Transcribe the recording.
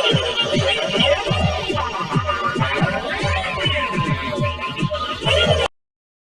Thank you.